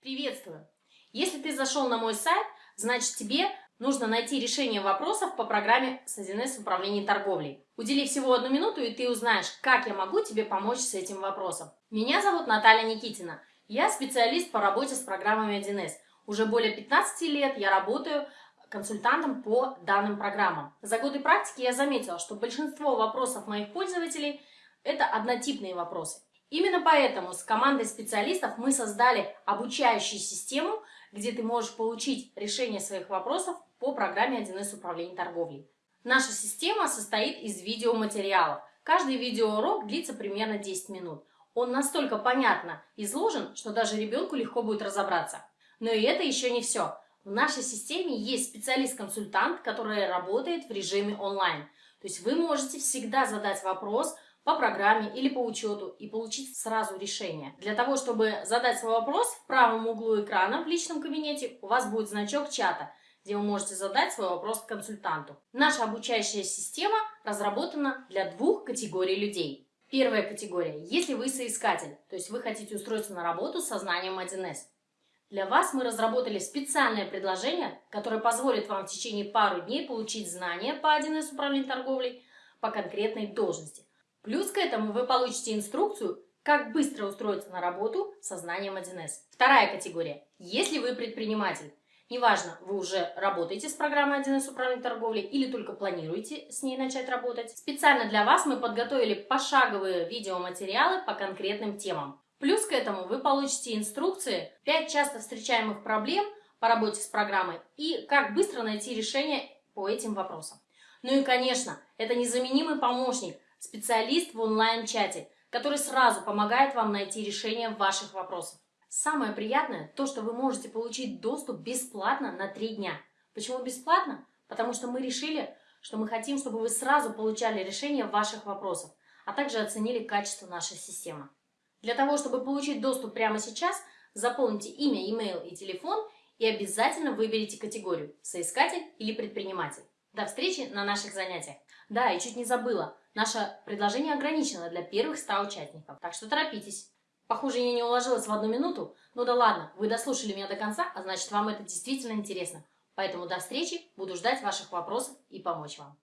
Приветствую! Если ты зашел на мой сайт, значит тебе нужно найти решение вопросов по программе с 1С в управлении торговлей. Удели всего одну минуту, и ты узнаешь, как я могу тебе помочь с этим вопросом. Меня зовут Наталья Никитина. Я специалист по работе с программами 1С. Уже более 15 лет я работаю консультантом по данным программам. За годы практики я заметила, что большинство вопросов моих пользователей – это однотипные вопросы. Именно поэтому с командой специалистов мы создали обучающую систему, где ты можешь получить решение своих вопросов по программе 1С управления торговлей. Наша система состоит из видеоматериалов. Каждый видеоурок длится примерно 10 минут. Он настолько понятно изложен, что даже ребенку легко будет разобраться. Но и это еще не все. В нашей системе есть специалист-консультант, который работает в режиме онлайн. То есть вы можете всегда задать вопрос – по программе или по учету и получить сразу решение. Для того, чтобы задать свой вопрос, в правом углу экрана в личном кабинете у вас будет значок чата, где вы можете задать свой вопрос консультанту. Наша обучающая система разработана для двух категорий людей. Первая категория – если вы соискатель, то есть вы хотите устроиться на работу со знанием 1С. Для вас мы разработали специальное предложение, которое позволит вам в течение пару дней получить знания по 1С управлению торговлей по конкретной должности. Плюс к этому вы получите инструкцию, как быстро устроиться на работу со знанием 1С. Вторая категория. Если вы предприниматель, неважно, вы уже работаете с программой 1С управления торговлей или только планируете с ней начать работать, специально для вас мы подготовили пошаговые видеоматериалы по конкретным темам. Плюс к этому вы получите инструкции 5 часто встречаемых проблем по работе с программой и как быстро найти решение по этим вопросам. Ну и, конечно, это незаменимый помощник – специалист в онлайн-чате, который сразу помогает вам найти решение ваших вопросов. Самое приятное то, что вы можете получить доступ бесплатно на 3 дня. Почему бесплатно? Потому что мы решили, что мы хотим, чтобы вы сразу получали решение ваших вопросов, а также оценили качество нашей системы. Для того, чтобы получить доступ прямо сейчас, заполните имя, e-mail и телефон и обязательно выберите категорию «Соискатель» или «Предприниматель». До встречи на наших занятиях. Да, и чуть не забыла. Наше предложение ограничено для первых 100 участников, так что торопитесь. Похоже, я не уложилась в одну минуту. Ну да ладно, вы дослушали меня до конца, а значит вам это действительно интересно. Поэтому до встречи, буду ждать ваших вопросов и помочь вам.